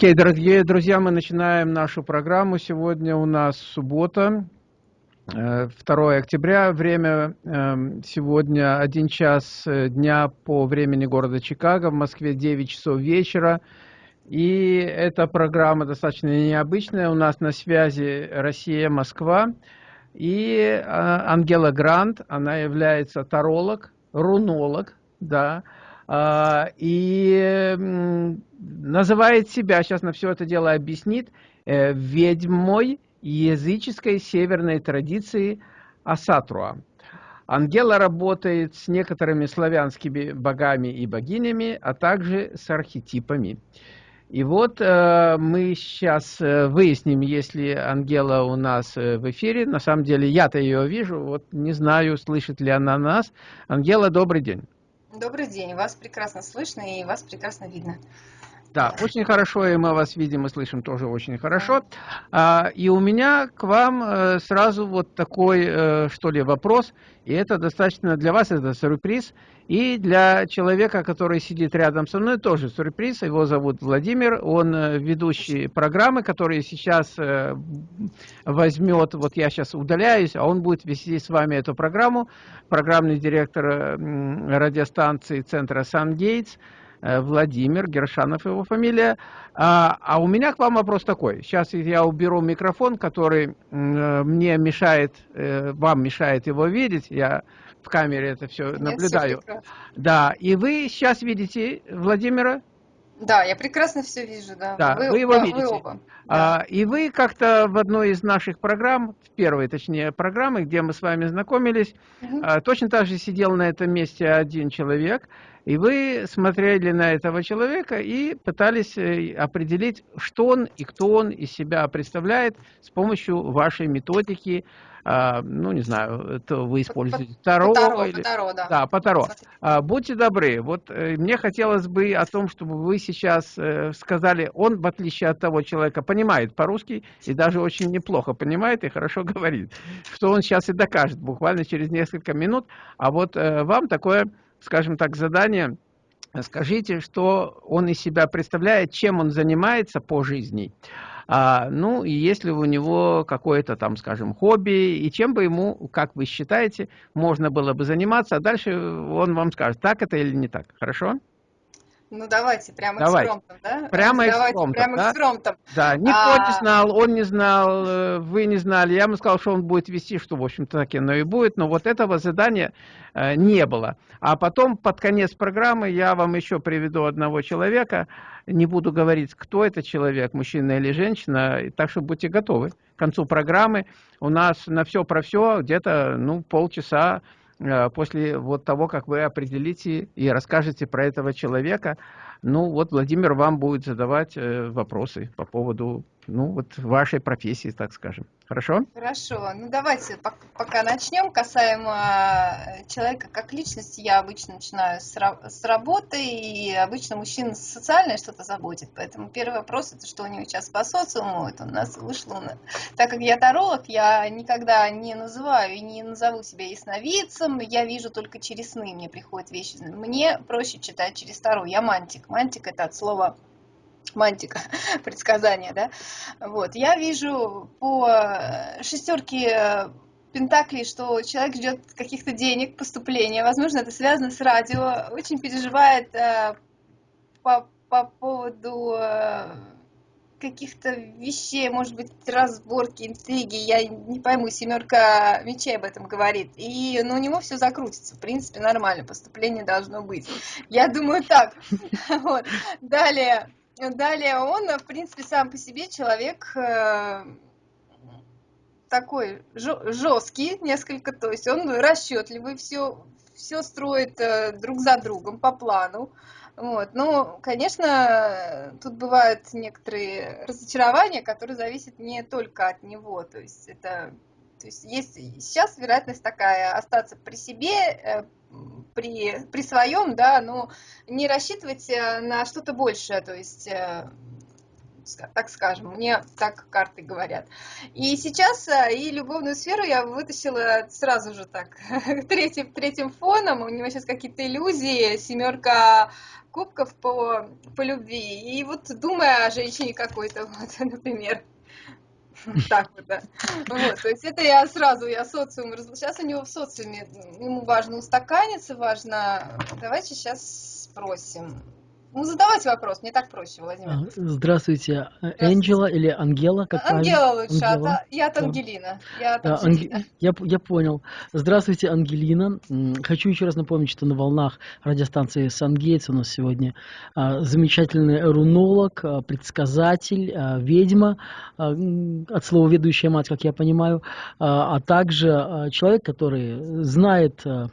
Окей, дорогие друзья, мы начинаем нашу программу. Сегодня у нас суббота, 2 э, октября. Время эм, сегодня 1 час э, дня по времени города Чикаго. В Москве 9 часов вечера. И эта программа достаточно необычная. У нас на связи Россия, Москва. И э, Ангела Грант, она является таролог, рунолог, да, и называет себя, сейчас на все это дело объяснит, э, ведьмой языческой северной традиции Асатруа. Ангела работает с некоторыми славянскими богами и богинями, а также с архетипами. И вот э, мы сейчас э, выясним, если Ангела у нас э, в эфире. На самом деле я-то ее вижу, вот не знаю, слышит ли она нас. Ангела, добрый день. Добрый день, вас прекрасно слышно и вас прекрасно видно. Да, очень хорошо, и мы вас видим и слышим тоже очень хорошо. А, и у меня к вам э, сразу вот такой, э, что ли, вопрос, и это достаточно для вас, это сюрприз, и для человека, который сидит рядом со мной, тоже сюрприз, его зовут Владимир, он э, ведущий программы, которые сейчас возьмет, вот я сейчас удаляюсь, а он будет вести с вами эту программу, программный директор радиостанции центра «Сан-Гейтс», Владимир, Гершанов его фамилия. А, а у меня к вам вопрос такой. Сейчас я уберу микрофон, который э, мне мешает, э, вам мешает его видеть. Я в камере это все Нет, наблюдаю. Все да, и вы сейчас видите Владимира? Да, я прекрасно все вижу, да. Да, вы, вы его да, видите. Вы оба. А, да. и вы как-то в одной из наших программ, в первой, точнее, программы, где мы с вами знакомились, угу. а, точно так же сидел на этом месте один человек, и вы смотрели на этого человека и пытались э, определить, что он и кто он из себя представляет с помощью вашей методики, ну, не знаю, это вы используете Таро. Таро, или... Таро, да. Да, по Таро. А, будьте добры, вот э, мне хотелось бы о том, чтобы вы сейчас э, сказали, он, в отличие от того человека, понимает по-русски и даже очень неплохо понимает и хорошо говорит, что он сейчас и докажет буквально через несколько минут, а вот э, вам такое, скажем так, задание, скажите, что он из себя представляет, чем он занимается по жизни, а, ну, и если у него какое-то там, скажем, хобби, и чем бы ему, как вы считаете, можно было бы заниматься, а дальше он вам скажет, так это или не так. Хорошо? Ну давайте прямо давайте. экспромтом, да? Прямо давайте, экспромтом, прямо да? экспромтом. Да, никто а... не знал, он не знал, э, вы не знали. Я ему сказал, что он будет вести, что, в общем-то, так оно и будет. Но вот этого задания э, не было. А потом, под конец программы, я вам еще приведу одного человека. Не буду говорить, кто это человек, мужчина или женщина. Так что будьте готовы. К концу программы у нас на все про все где-то ну, полчаса после вот того, как вы определите и расскажете про этого человека, ну вот Владимир вам будет задавать э, вопросы по поводу ну, вот вашей профессии, так скажем. Хорошо? Хорошо. Ну, давайте пока начнем. Касаемо э, человека как личности, я обычно начинаю с, работы, и обычно мужчина социальное что-то заботит. Поэтому первый вопрос, это что у него сейчас по социуму, это у нас вышло. Так как я таролог, я никогда не называю и не назову себя ясновидцем, я вижу только через сны, мне приходят вещи. Мне проще читать через Таро, я мантик. Мантик это от слова мантика, предсказания, да, вот, я вижу по шестерке Пентаклей, что человек ждет каких-то денег, поступления, возможно, это связано с радио, очень переживает э, по, по поводу э, каких-то вещей, может быть, разборки, интриги, я не пойму, семерка мечей об этом говорит. И ну, у него все закрутится, в принципе, нормально, поступление должно быть. Я думаю так. Вот. Далее, Далее он, в принципе, сам по себе человек э, такой жесткий несколько, то есть он расчетливый, все, все строит э, друг за другом по плану. Вот. Ну, конечно, тут бывают некоторые разочарования, которые зависят не только от него. То есть это то есть есть сейчас вероятность такая остаться при себе, э, при, при своем, да, но не рассчитывать э, на что-то большее, то есть э, так скажем, мне так карты говорят. И сейчас и любовную сферу я вытащила сразу же так, третьим, третьим фоном, у него сейчас какие-то иллюзии, семерка кубков по, по любви. И вот думая о женщине какой-то, вот, например. Так вот, да. Вот, то есть это я сразу, я социум Сейчас у него в социуме, ему важно устаканиться, важно... Давайте сейчас спросим. Ну, задавайте вопрос, мне так проще, Владимир. А, здравствуйте. Энджела или Ангела? Как Ангела правильно? лучше, Ангела. А, я от Ангелина. Я, от да, Ангелина. Я, я понял. Здравствуйте, Ангелина. Хочу еще раз напомнить, что на волнах радиостанции Сангейтс у нас сегодня а, замечательный рунолог, а, предсказатель, а, ведьма, а, от слова ведущая мать, как я понимаю, а, а также а, человек, который знает а,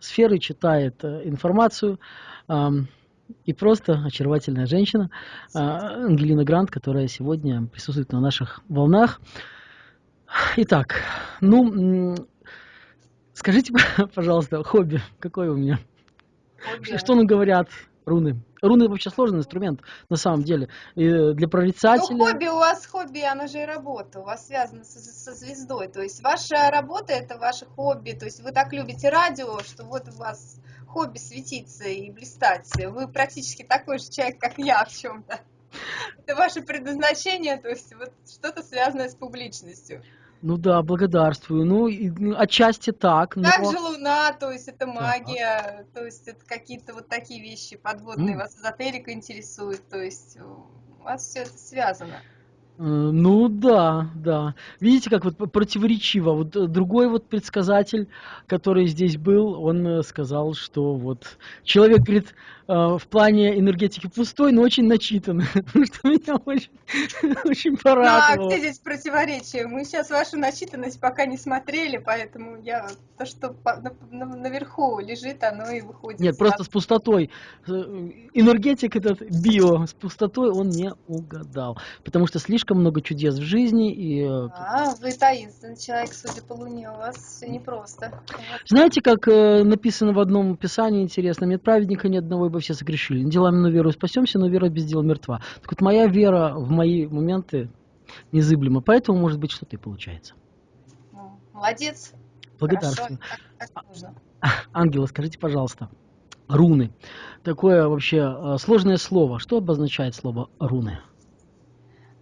сферы, читает а, информацию, а, и просто очаровательная женщина а, Ангелина Грант, которая сегодня присутствует на наших волнах. Итак, ну, скажите, пожалуйста, хобби какое у меня? Хобби. Что нам говорят руны? Руны вообще сложный инструмент на самом деле. И для прорицателя... Ну, хобби у вас хобби, оно же и работа. У вас связано со, со звездой. То есть ваша работа это ваше хобби. То есть вы так любите радио, что вот у вас хобби светиться и блистать. Вы практически такой же человек, как я в чем-то. Это ваше предназначение, то есть вот что-то связанное с публичностью. Ну да, благодарствую. Ну, и, ну отчасти так. Но... Как же Луна, то есть это магия, да. то есть это какие-то вот такие вещи подводные, mm. вас эзотерика интересует, то есть у вас все это связано. Э, ну да, да. Видите, как вот противоречиво. Вот э, другой вот предсказатель, который здесь был, он э, сказал, что вот человек, говорит, в плане энергетики пустой, но очень начитанный, что меня очень, очень порадовало. Ну, а где здесь противоречие? Мы сейчас вашу начитанность пока не смотрели, поэтому я то, что наверху лежит, оно и выходит. Нет, просто с пустотой. Энергетик этот био с пустотой он не угадал, потому что слишком много чудес в жизни. И... Э, а, вы таинственный человек, судя по Луне, у вас все непросто. Знаете, как э, написано в одном писании интересно, нет праведника ни одного, ибо все согрешили. Делами но веру спасемся, но вера без дела мертва. Так вот, моя вера в мои моменты незыблема, поэтому, может быть, что-то и получается. Молодец. Благодарствую. Нужно. Ангела, скажите, пожалуйста, руны. Такое вообще э, сложное слово. Что обозначает слово руны?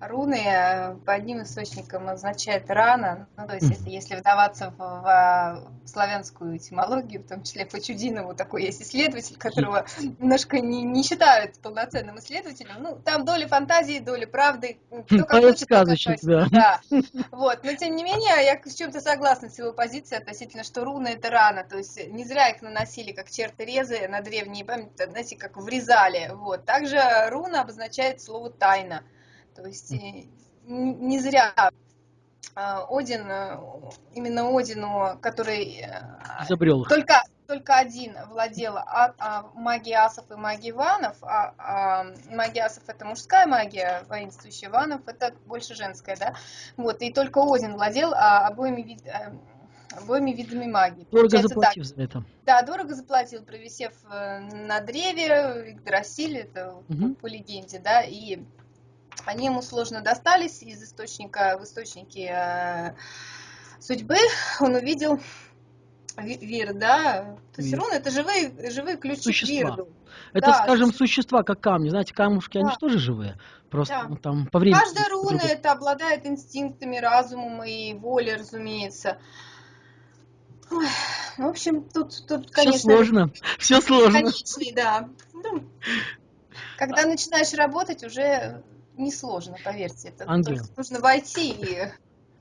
Руны э, по одним источникам означает рана, ну, то есть если, если вдаваться в, в славянскую этимологию, в том числе по Чудинову, такой есть исследователь, которого немножко не, не считают полноценным исследователем, ну, там доли фантазии, доли правды, кто как хочет, сказочек, да. да. Вот, но тем не менее, я с чем-то согласна с его позицией относительно, что руны это рана, то есть не зря их наносили как черты резы на древние памяти, знаете, как врезали, вот. Также руна обозначает слово тайна. То есть не зря а, Один, э, именно Одину, который э, изобрел только только один владел а, а, магией асов и магией ванов, а, а магия асов это мужская магия, воинствующая ванов это больше женская, да, вот, и только Один владел а, обоими, вид, а, обоими видами магии. Дорого заплатил так. за это. Да, дорого заплатил, провисев на древе, Игдрасиль, это угу. по легенде, да, и они ему сложно достались из источника в источнике э, судьбы. Он увидел Вир, да? То есть руны это живые, живые ключи существа. к Вирду. Это, да, скажем, существа. как камни. Знаете, камушки, да. они же тоже живые. Просто да. ну, там по времени. Каждая руна это обладает инстинктами, разумом и волей, разумеется. Ой, в общем, тут, тут конечно... Все сложно. Все сложно. Конечный, да. Ну, когда начинаешь работать, уже несложно, поверьте. Это Ангел. нужно войти и...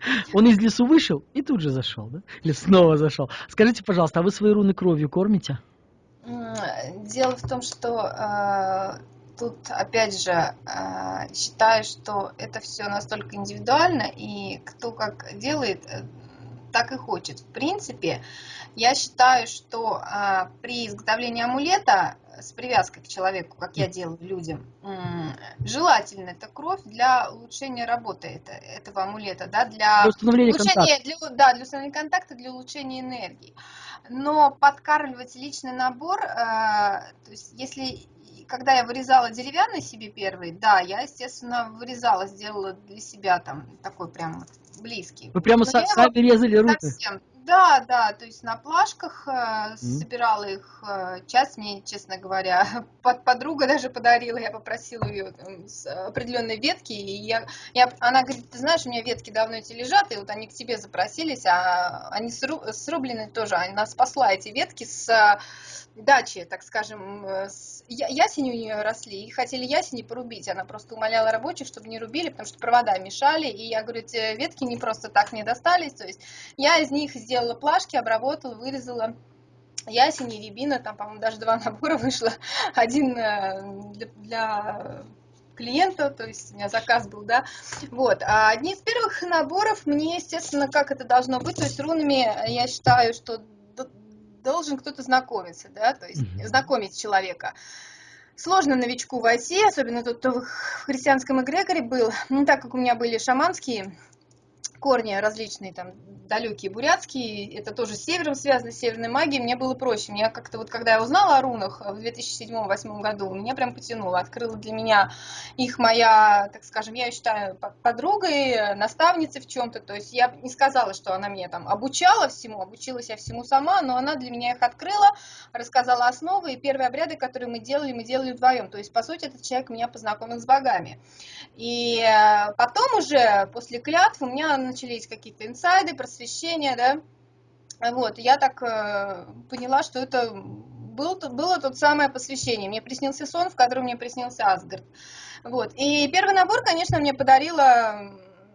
Он из лесу вышел и тут же зашел, да? Или снова зашел. Скажите, пожалуйста, а вы свои руны кровью кормите? Дело в том, что э, тут, опять же, э, считаю, что это все настолько индивидуально, и кто как делает, э, так и хочет. В принципе, я считаю, что э, при изготовлении амулета с привязкой к человеку, как я делаю людям, желательно это кровь для улучшения работы это, этого амулета, да, для, для установления улучшения, для, да, для установления контакта, для улучшения энергии. Но подкармливать личный набор, э, то есть если когда я вырезала деревянный себе первый, да, я, естественно, вырезала, сделала для себя там такой прям близкий. Вы прямо Но сами резали руки? Совсем, Да, да, то есть на плашках э, собирала их. Э, часть мне, честно говоря, под, подруга даже подарила. Я попросила ее там, с определенной ветки. И я, я, она говорит, ты знаешь, у меня ветки давно эти лежат, и вот они к тебе запросились, а они сру, срублены тоже. Она спасла эти ветки с дачи, так скажем, э, с, ясени у нее росли, и хотели ясени порубить. Она просто умоляла рабочих, чтобы не рубили, потому что провода мешали. И я говорю, эти ветки не просто так мне достались. То есть я из них сделала плашки, обработала, вырезала ясени, рябина, там, по-моему, даже два набора вышло. Один э, для, для клиента, то есть у меня заказ был, да, вот. А одни из первых наборов мне, естественно, как это должно быть, то есть рунами я считаю, что должен кто-то знакомиться, да, то есть mm-hmm. знакомить человека. Сложно новичку войти, особенно тот, кто в христианском эгрегоре был. Ну, так как у меня были шаманские корни различные, там, далекие бурятские, это тоже с севером связано, с северной магией, мне было проще. Мне как-то вот, когда я узнала о рунах в 2007-2008 году, меня прям потянуло, открыла для меня их моя, так скажем, я считаю подругой, наставницей в чем-то, то есть я не сказала, что она меня там обучала всему, обучилась я всему сама, но она для меня их открыла, рассказала основы, и первые обряды, которые мы делали, мы делали вдвоем, то есть, по сути, этот человек меня познакомил с богами. И э, потом уже, после клятв, у меня начались какие-то инсайды, просвещения, да, вот, я так э, поняла, что это был, было тот самое посвящение. Мне приснился сон, в котором мне приснился Асгард. Вот. И первый набор, конечно, мне подарила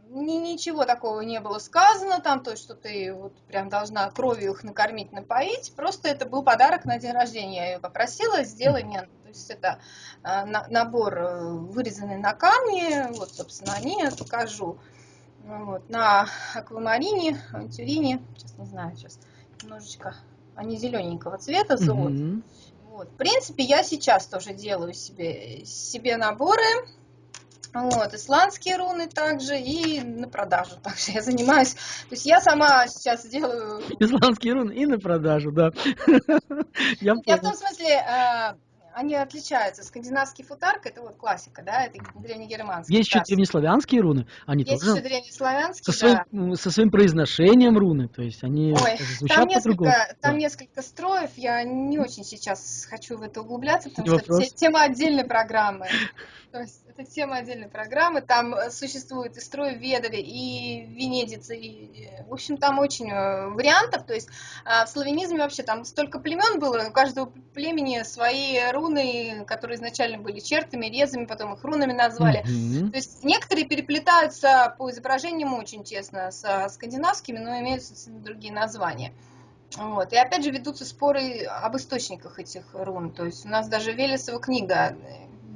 ни, ничего такого не было сказано там, то что ты вот прям должна кровью их накормить, напоить. Просто это был подарок на день рождения. Я ее попросила, сделай мне. То есть это э, на, набор э, вырезанный на камне. Вот, собственно, они я покажу. Вот, на аквамарине, авантюрине, сейчас не знаю, сейчас немножечко, они зелененького цвета, золот. Mm-hmm. Вот, в принципе, я сейчас тоже делаю себе, себе наборы, вот, исландские руны также и на продажу также я занимаюсь. То есть я сама сейчас делаю... Исландские руны и на продажу, да. Я, я в том смысле, а, они отличаются. Скандинавский футарк это вот классика, да, это древнегерманский. Есть еще древнеславянские руны, они есть тоже. Есть еще древнеславянские, со своим, да. Со своим произношением руны, то есть они Ой, звучат там несколько, Там да. несколько строев, я не очень сейчас хочу в это углубляться, потому не что вопрос. это тема отдельной программы. То есть это тема отдельной программы. Там э, существует и строй Ведове, и Венедицы, и, в общем, там очень э, вариантов. То есть а, в славянизме вообще там столько племен было, у каждого племени свои руны, которые изначально были чертами, резами, потом их рунами назвали. Mm-hmm. То есть некоторые переплетаются по изображениям очень тесно с скандинавскими, но имеют другие названия. Вот. И опять же ведутся споры об источниках этих рун. То есть у нас даже Велесова книга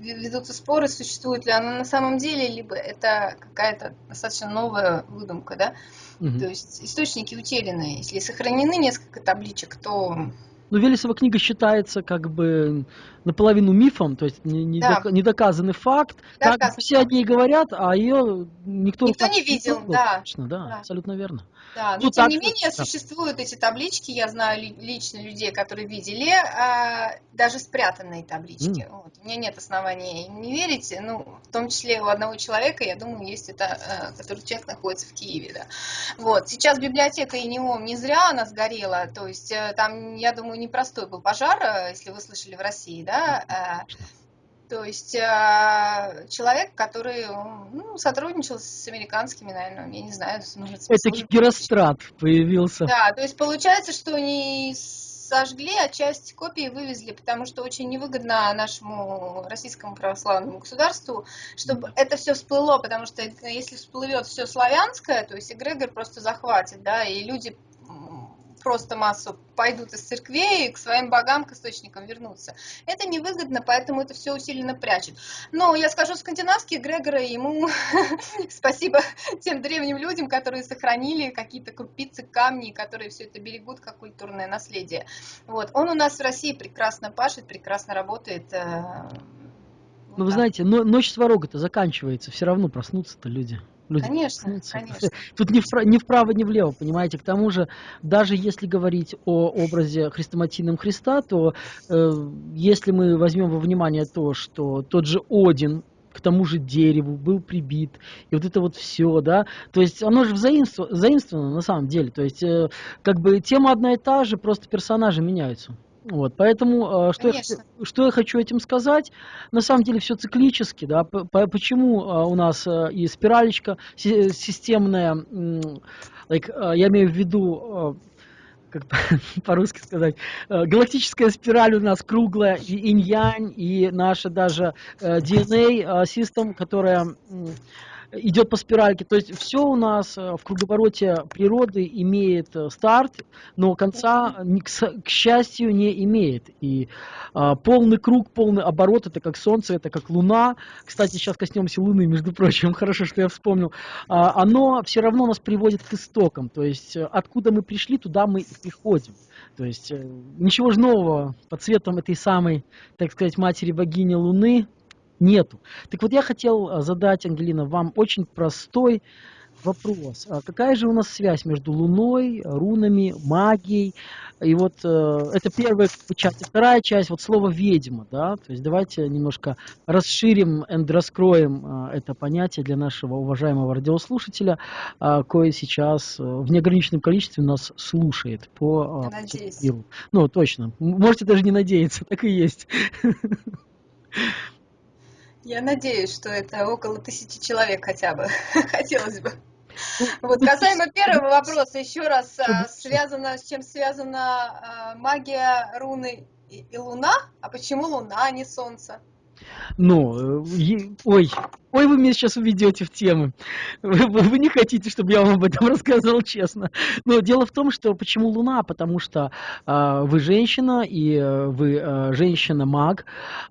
ведутся споры, существует ли она на самом деле, либо это какая-то достаточно новая выдумка, да. Угу. То есть источники утеряны. Если сохранены несколько табличек, то ну, Велесова книга считается как бы наполовину мифом, то есть недоказанный факт. Да, как все о ней говорят, а ее никто, никто не видел. Да. Точно, да, да, абсолютно верно. Да, но ну, тем так, не менее да. существуют эти таблички, я знаю лично людей, которые видели, а, даже спрятанные таблички. Mm. Вот. У меня нет оснований не верить, ну, в том числе у одного человека, я думаю, есть это, а, который человек находится в Киеве, да. Вот, сейчас библиотека и ИНИОМ не зря она сгорела, то есть э, там, я думаю, непростой был пожар, э, если вы слышали в России, да, а, то есть э, человек, который ну, сотрудничал с американскими, наверное, я не знаю, может Это Герострат появился. Да, то есть получается, что они сожгли, а часть копий вывезли, потому что очень невыгодно нашему российскому православному государству, чтобы это все всплыло, потому что если всплывет все славянское, то есть эгрегор просто захватит, да, и люди просто массу пойдут из церквей к своим богам, к источникам вернутся. Это невыгодно, поэтому это все усиленно прячет. Но я скажу, скандинавские Грегоры, ему спасибо тем древним людям, которые сохранили какие-то крупицы камней, которые все это берегут как культурное наследие. Вот. Он у нас в России прекрасно пашет, прекрасно работает. Э, ну, вы знаете, но, ночь сварога-то заканчивается, все равно проснутся-то люди. Люди конечно, конечно. Тут ни, вправо, ни вправо, ни влево, понимаете. К тому же, даже если говорить о образе хрестоматийном Христа, то э, если мы возьмем во внимание то, что тот же Один к тому же дереву, был прибит, и вот это вот все, да, то есть оно же взаимствовано, заимствовано на самом деле, то есть э, как бы тема одна и та же, просто персонажи меняются. Вот, поэтому, э, что я, что я хочу этим сказать, на самом деле все циклически, да, почему э, у нас э, и спиралечка системная, like, я имею в виду, как по-русски сказать, галактическая спираль у нас круглая, и инь-янь, и наша даже DNA-система, которая идет по спиральке. То есть все у нас э, в круговороте природы имеет э, старт, но конца, к счастью, не имеет. И а, полный круг, полный оборот, это как Солнце, это как Луна. Кстати, сейчас коснемся Луны, между прочим, хорошо, что я вспомнил. А, оно все равно нас приводит к истокам. То есть э, откуда мы пришли, туда мы и приходим. То есть ничего же нового под цветом этой самой, так сказать, матери богини Луны нету. Так вот я хотел э, задать, Ангелина, вам очень простой вопрос. А какая же у нас связь между Луной, рунами, магией? И вот э, это первая часть. вторая часть, вот слово «ведьма», да? То есть давайте немножко расширим и раскроем э, это понятие для нашего уважаемого радиослушателя, э, кое сейчас э, в неограниченном количестве нас слушает по э, миру. Ну, точно. Можете даже не надеяться, так и есть. Я надеюсь, что это около тысячи человек хотя бы. Хотелось бы. Вот касаемо первого вопроса, еще раз, а, связано, с чем связана а, магия руны и Луна? А почему Луна, а не Солнце? Ну, э, ой, ой, вы меня сейчас уведете в темы. Вы, вы не хотите, чтобы я вам об этом рассказывал честно. Но дело в том, что почему Луна? Потому что э, вы женщина, и э, вы э, женщина-маг,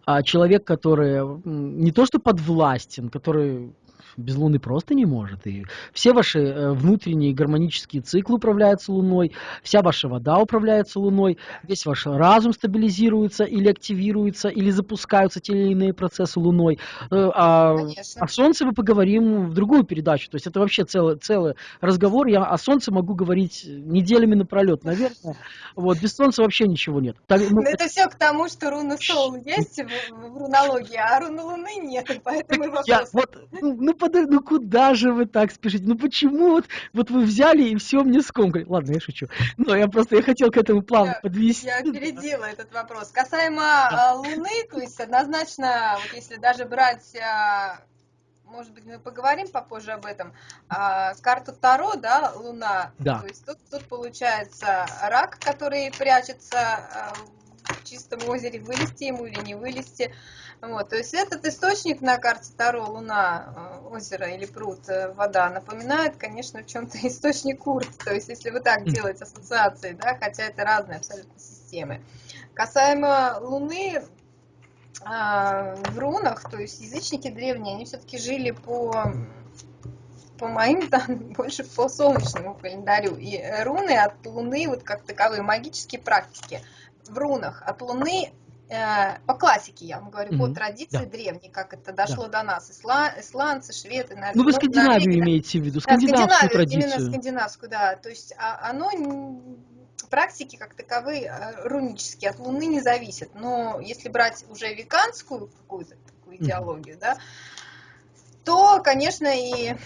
э, человек, который э, не то что подвластен, который без Луны просто не может. И все ваши э, внутренние гармонические циклы управляются Луной, вся ваша вода управляется Луной, весь ваш разум стабилизируется или активируется, или запускаются те или иные процессы Луной. Э, а о Солнце мы поговорим в другую передачу. То есть это вообще целый, целый разговор. Я о Солнце могу говорить неделями напролет, наверное. Вот, без Солнца вообще ничего нет. Так, ну, это, все к тому, что руна Сол есть в, в рунологии, а руны Луны нет. Поэтому вопрос. Я, вот, ну, ну, подожди, ну куда же вы так спешите? Ну почему вот, вот вы взяли и все мне скомкали? Ладно, я шучу. Но я просто я хотел к этому плавно я, подвести. Я опередила этот вопрос. Касаемо да. Луны, то есть однозначно, вот если даже брать а, может быть, мы поговорим попозже об этом. А, с карты Таро, да, Луна. Да. То есть тут, тут получается рак, который прячется а, в чистом озере, вылезти ему или не вылезти. Вот, то есть этот источник на карте Таро, Луна, э, озеро или пруд, э, вода, напоминает, конечно, в чем-то источник Урт. То есть если вы так делаете ассоциации, да, хотя это разные абсолютно системы. Касаемо Луны, а, в рунах, то есть язычники древние, они все-таки жили по по моим данным, больше по солнечному календарю. И руны от Луны, вот как таковые магические практики, в рунах от Луны Э, по классике, я вам говорю, mm-hmm. по традиции да. древней, как это дошло да. до нас, Исла, исландцы, шведы, наверное. Ну, вы Скандинавию Норвегия, имеете в виду, скандинавскую да, Скандинавию, традицию. Именно скандинавскую, да. То есть а, оно, практики как таковые, э, рунические, от Луны не зависят. Но если брать уже веканскую какую-то такую идеологию, mm-hmm. да, то, конечно, и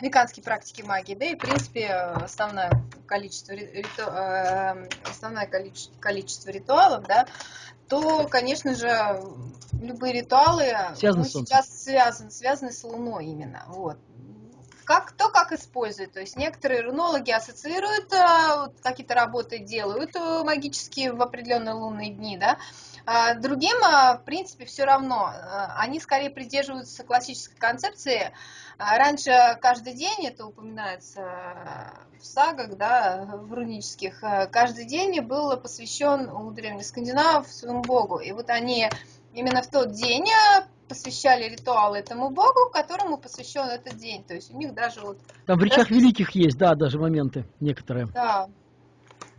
веканские практики магии, да и, в принципе, основное количество, риту, э, основное количество, количество ритуалов, да, то, конечно же, любые ритуалы Связано ну, сейчас связаны, связаны с Луной именно. Вот. Как, кто как использует. То есть некоторые рунологи ассоциируют, э, какие-то работы делают э, магические в определенные лунные дни, да, другим, в принципе, все равно. Они скорее придерживаются классической концепции а раньше каждый день, это упоминается в сагах, да, в рунических, каждый день был посвящен у древних скандинавов своему богу. И вот они именно в тот день посвящали ритуалы этому богу, которому посвящен этот день. То есть у них даже вот... Там в речах великих есть, да, даже моменты некоторые. Да,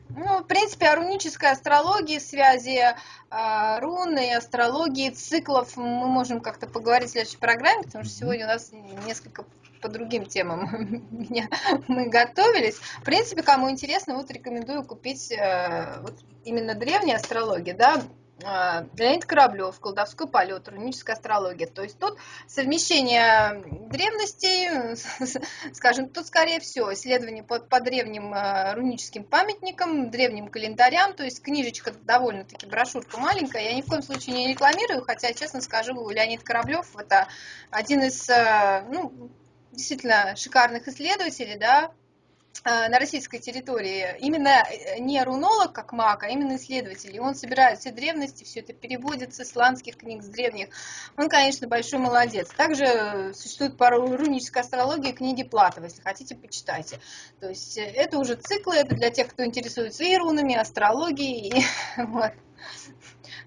ну, в принципе, о рунической астрологии, связи э, руны и астрологии, циклов мы можем как-то поговорить в следующей программе, потому что сегодня у нас несколько по другим темам мы готовились. В принципе, кому интересно, вот рекомендую купить э, вот именно древние астрологии, да, Леонид Кораблев, колдовской полет, руническая астрология. То есть тут совмещение древностей, скажем, тут скорее всего исследование по, по древним а, руническим памятникам, древним календарям, то есть книжечка довольно-таки, брошюрка маленькая, я ни в коем случае не рекламирую, хотя, честно скажу, Леонид Кораблев это один из, а, ну, действительно шикарных исследователей, да, Э, на российской территории именно э, не рунолог, как маг, а именно исследователь. И он собирает все древности, все это переводит с исландских книг, с древних. Он, конечно, большой молодец. Также существует по рунической астрологии книги Платова, если хотите, почитайте. То есть э, это уже циклы, это для тех, кто интересуется и рунами, и астрологией. И, вот.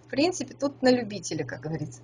В принципе, тут на любителя, как говорится.